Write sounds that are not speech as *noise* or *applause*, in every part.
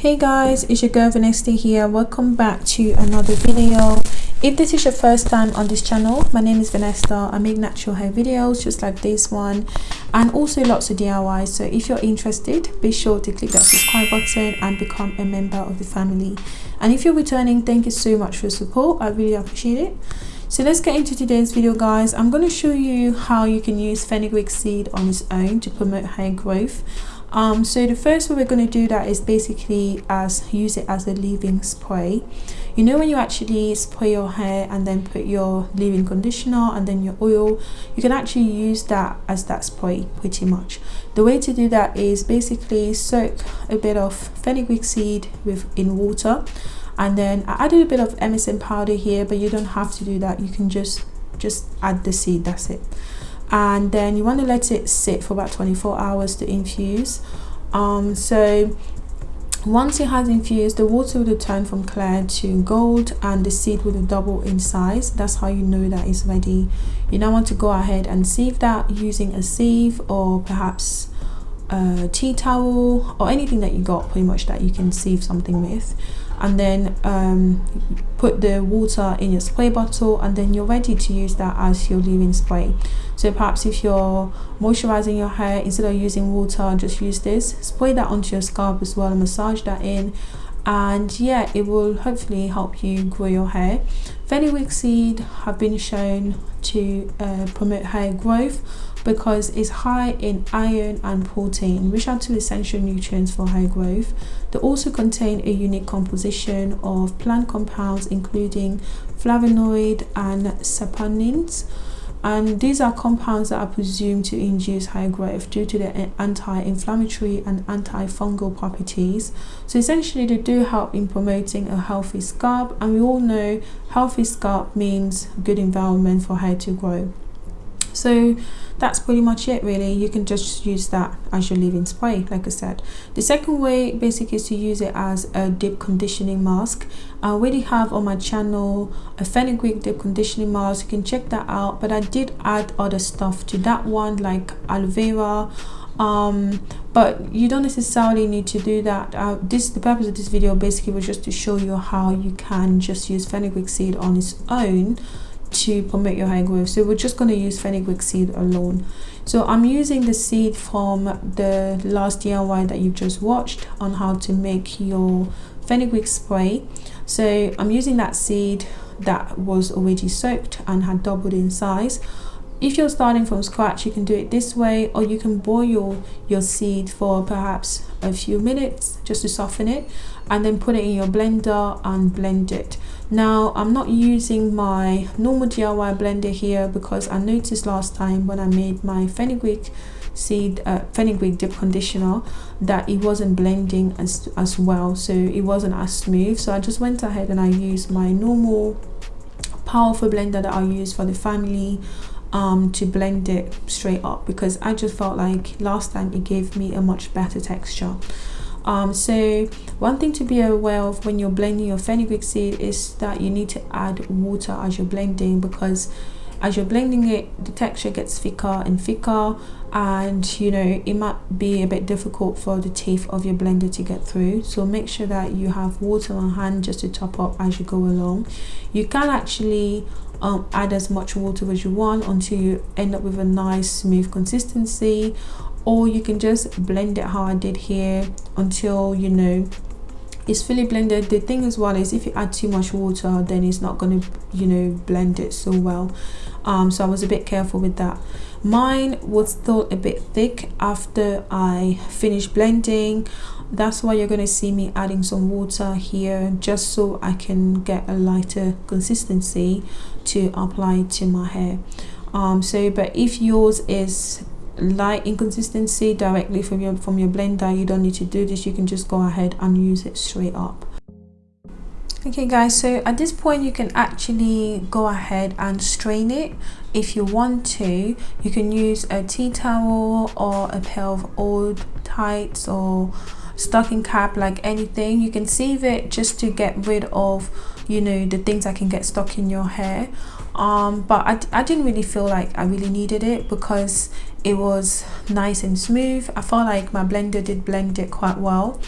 hey guys it's your girl Vanessa here. Welcome back to another video. If this is your first time on this channel my name is Vanessa. I make natural hair videos just like this one and also lots of DIY so if you're interested be sure to click that subscribe button and become a member of the family. And if you're returning thank you so much for your support. I really appreciate it. So let's get into today's video guys. I'm going to show you how you can use fenugreek seed on its own to promote hair growth um, so the first way we're going to do that is basically as use it as a leave-in spray. You know when you actually spray your hair and then put your leave-in conditioner and then your oil you can actually use that as that spray pretty much. The way to do that is basically soak a bit of fenugreek seed with in water and then I added a bit of MSM powder here but you don't have to do that. You can just just add the seed that's it and then you want to let it sit for about 24 hours to infuse. Um, so once it has infused the water will turn from clear to gold and the seed will double in size. That's how you know that it's ready. You now want to go ahead and sieve that using a sieve or perhaps a tea towel or anything that you got pretty much that you can sieve something with and then um, put the water in your spray bottle and then you're ready to use that as your leave-in spray. So perhaps if you're moisturizing your hair instead of using water just use this. Spray that onto your scalp as well and massage that in and yeah it will hopefully help you grow your hair. Fenugreek seed have been shown to uh, promote hair growth because it's high in iron and protein which are two essential nutrients for hair growth. They also contain a unique composition of plant compounds including flavonoid and saponins and these are compounds that are presumed to induce hair growth due to their anti-inflammatory and antifungal properties. So essentially they do help in promoting a healthy scalp and we all know healthy scalp means good environment for hair to grow so that's pretty much it really. You can just use that as your leave-in spray like I said. The second way basically is to use it as a deep conditioning mask. I already have on my channel a fenugreek deep conditioning mask. You can check that out. But I did add other stuff to that one like aloe vera. Um, but you don't necessarily need to do that. Uh, this the purpose of this video basically was just to show you how you can just use fenugreek seed on its own to promote your hair growth. So we're just going to use fenugreek seed alone. So i'm using the seed from the last diy that you've just watched on how to make your fenugreek spray. So i'm using that seed that was already soaked and had doubled in size. If you're starting from scratch you can do it this way or you can boil your seed for perhaps a few minutes just to soften it and then put it in your blender and blend it now i'm not using my normal diy blender here because i noticed last time when i made my fenugreek seed uh, fenugreek dip conditioner that it wasn't blending as as well so it wasn't as smooth. So i just went ahead and i used my normal powerful blender that i use for the family um, to blend it straight up because I just felt like last time it gave me a much better texture um, so one thing to be aware of when you're blending your fenugreek seed is that you need to add water as you're blending because as you're blending it the texture gets thicker and thicker and you know it might be a bit difficult for the teeth of your blender to get through. So make sure that you have water on hand just to top up as you go along. You can actually um, add as much water as you want until you end up with a nice smooth consistency or you can just blend it how I did here until you know it's fully blended. The thing as well is if you add too much water then it's not going to you know blend it so well. Um, so I was a bit careful with that. Mine was still a bit thick after I finished blending. That's why you're going to see me adding some water here just so I can get a lighter consistency to apply to my hair. Um, so but if yours is light inconsistency directly from your from your blender. You don't need to do this. You can just go ahead and use it straight up. Okay guys so at this point you can actually go ahead and strain it. If you want to you can use a tea towel or a pair of old tights or stocking cap like anything. You can sieve it just to get rid of you know the things that can get stuck in your hair. Um but I, I didn't really feel like i really needed it because it was nice and smooth. I felt like my blender did blend it quite well.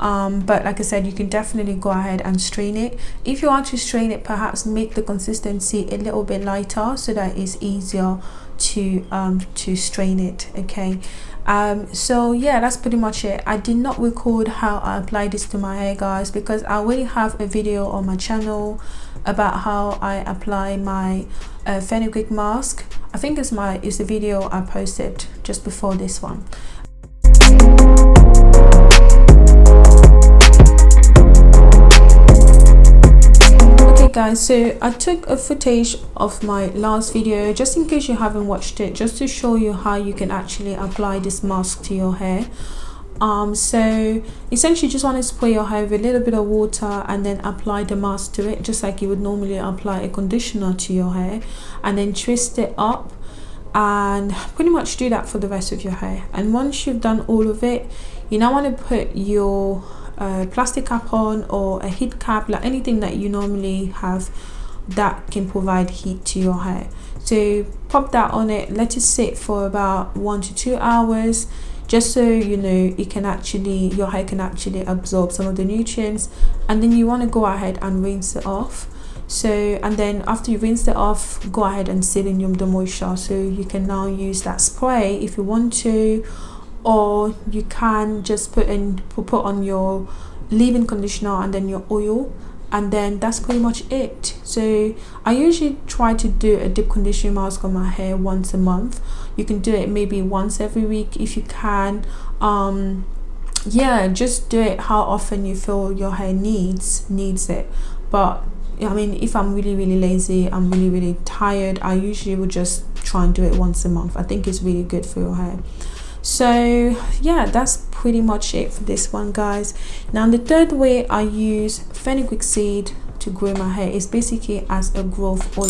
Um, but like I said you can definitely go ahead and strain it. If you want to strain it perhaps make the consistency a little bit lighter so that it's easier to um, to strain it okay? Um so yeah that's pretty much it. I did not record how i apply this to my hair guys because i already have a video on my channel about how i apply my uh, fenugreek mask. I think it's my it's the video i posted just before this one guys so i took a footage of my last video just in case you haven't watched it just to show you how you can actually apply this mask to your hair. Um so essentially just want to spray your hair with a little bit of water and then apply the mask to it just like you would normally apply a conditioner to your hair and then twist it up and pretty much do that for the rest of your hair. And once you've done all of it you now want to put your a plastic cap on or a heat cap like anything that you normally have that can provide heat to your hair. So pop that on it let it sit for about one to two hours just so you know it can actually your hair can actually absorb some of the nutrients. And then you want to go ahead and rinse it off. So and then after you rinse it off go ahead and seal in the moisture. So you can now use that spray if you want to or you can just put in put on your leave-in conditioner and then your oil and then that's pretty much it. So i usually try to do a deep conditioning mask on my hair once a month. You can do it maybe once every week if you can. Um yeah just do it how often you feel your hair needs needs it. But I mean if I'm really really lazy I'm really really tired I usually would just try and do it once a month. I think it's really good for your hair so yeah that's pretty much it for this one guys. Now the third way i use fenugreek seed to grow my hair is basically as a growth oil.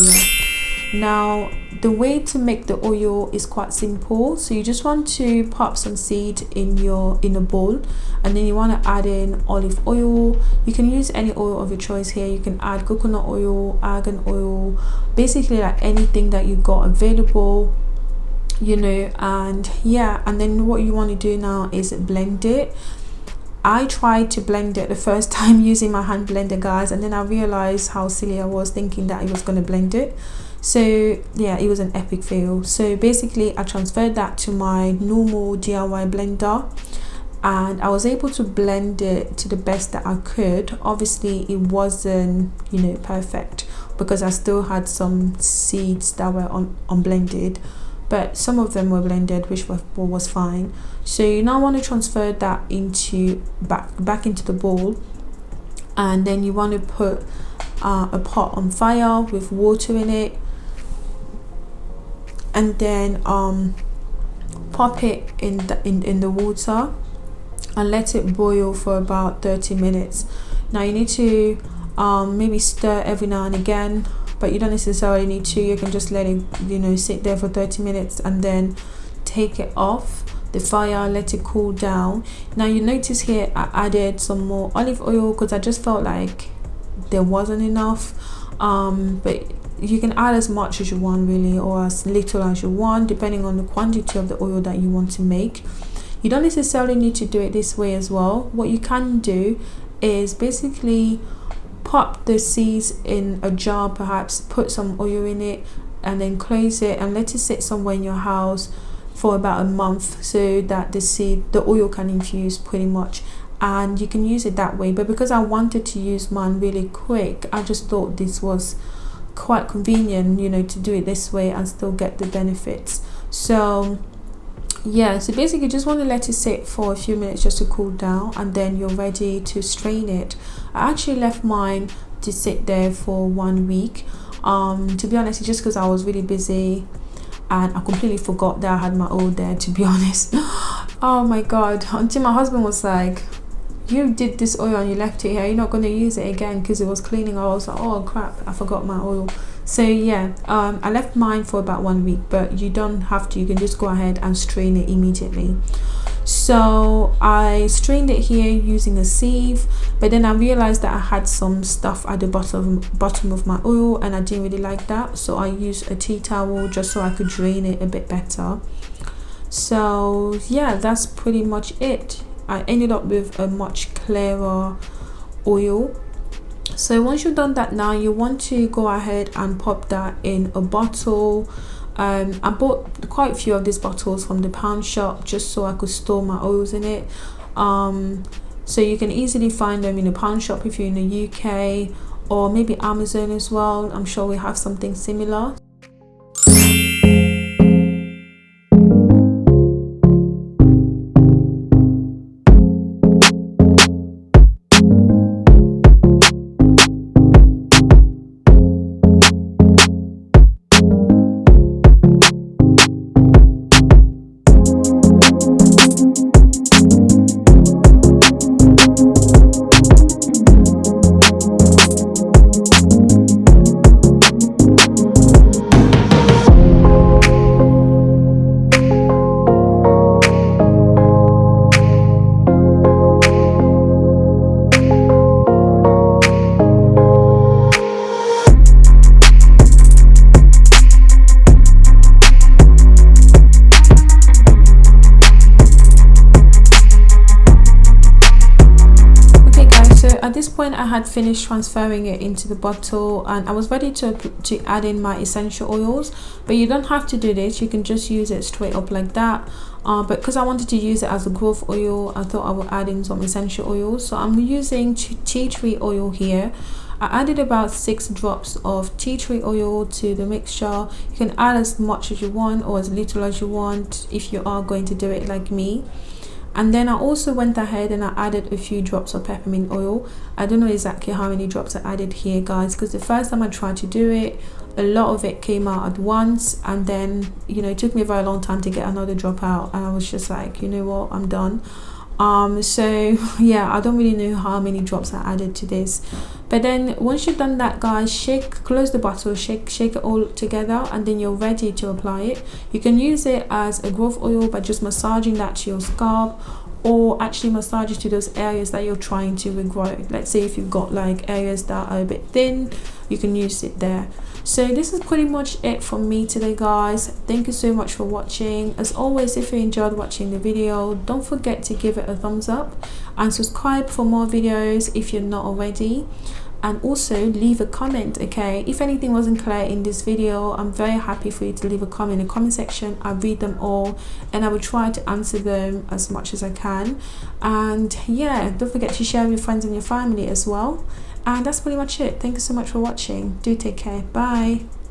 Now the way to make the oil is quite simple. So you just want to pop some seed in your in a bowl and then you want to add in olive oil. You can use any oil of your choice here. You can add coconut oil argan oil basically like anything that you got available you know and yeah and then what you want to do now is blend it. I tried to blend it the first *laughs* time using my hand blender guys and then I realized how silly I was thinking that I was going to blend it. So yeah it was an epic fail. So basically I transferred that to my normal DIY blender and I was able to blend it to the best that I could. Obviously it wasn't you know perfect because I still had some seeds that were un unblended but some of them were blended which was, was fine. So you now want to transfer that into back back into the bowl and then you want to put uh, a pot on fire with water in it. And then um pop it in the in, in the water and let it boil for about 30 minutes. Now you need to um, maybe stir every now and again but you don't necessarily need to. You can just let it you know sit there for 30 minutes and then take it off. The fire let it cool down. Now you notice here i added some more olive oil because i just felt like there wasn't enough. Um but you can add as much as you want really or as little as you want depending on the quantity of the oil that you want to make. You don't necessarily need to do it this way as well. What you can do is basically pop the seeds in a jar perhaps put some oil in it and then close it and let it sit somewhere in your house for about a month so that the seed the oil can infuse pretty much. And you can use it that way. But because I wanted to use mine really quick I just thought this was quite convenient you know to do it this way and still get the benefits. So yeah so basically just want to let it sit for a few minutes just to cool down and then you're ready to strain it. I actually left mine to sit there for one week. Um to be honest just because i was really busy and i completely forgot that i had my oil there to be *laughs* honest. Oh my god until my husband was like you did this oil and you left it here you're not going to use it again because it was cleaning i was like oh crap i forgot my oil so yeah um, i left mine for about one week but you don't have to you can just go ahead and strain it immediately. So i strained it here using a sieve but then i realized that i had some stuff at the bottom bottom of my oil and i didn't really like that so i used a tea towel just so i could drain it a bit better. So yeah that's pretty much it. I ended up with a much clearer oil so once you've done that now you want to go ahead and pop that in a bottle. Um, I bought quite a few of these bottles from the pound shop just so I could store my oils in it. Um, so you can easily find them in a pound shop if you're in the UK or maybe Amazon as well. I'm sure we have something similar at this point I had finished transferring it into the bottle and I was ready to, to add in my essential oils. But you don't have to do this. You can just use it straight up like that. Uh, but because I wanted to use it as a growth oil I thought I would add in some essential oils. So I'm using tea tree oil here. I added about six drops of tea tree oil to the mixture. You can add as much as you want or as little as you want if you are going to do it like me and then I also went ahead and I added a few drops of peppermint oil. I don't know exactly how many drops I added here guys because the first time I tried to do it a lot of it came out at once and then you know it took me a very long time to get another drop out and I was just like you know what? I'm done um so *laughs* yeah i don't really know how many drops i added to this. But then once you've done that guys shake close the bottle shake shake it all together and then you're ready to apply it. You can use it as a growth oil by just massaging that to your scalp or actually massage it to those areas that you're trying to regrow. Let's say if you've got like areas that are a bit thin you can use it there so this is pretty much it from me today guys. Thank you so much for watching. As always if you enjoyed watching the video don't forget to give it a thumbs up and subscribe for more videos if you're not already. And also leave a comment okay? If anything wasn't clear in this video i'm very happy for you to leave a comment in the comment section. I read them all and i will try to answer them as much as i can. And yeah don't forget to share with your friends and your family as well and that's pretty much it. Thank you so much for watching. Do take care. Bye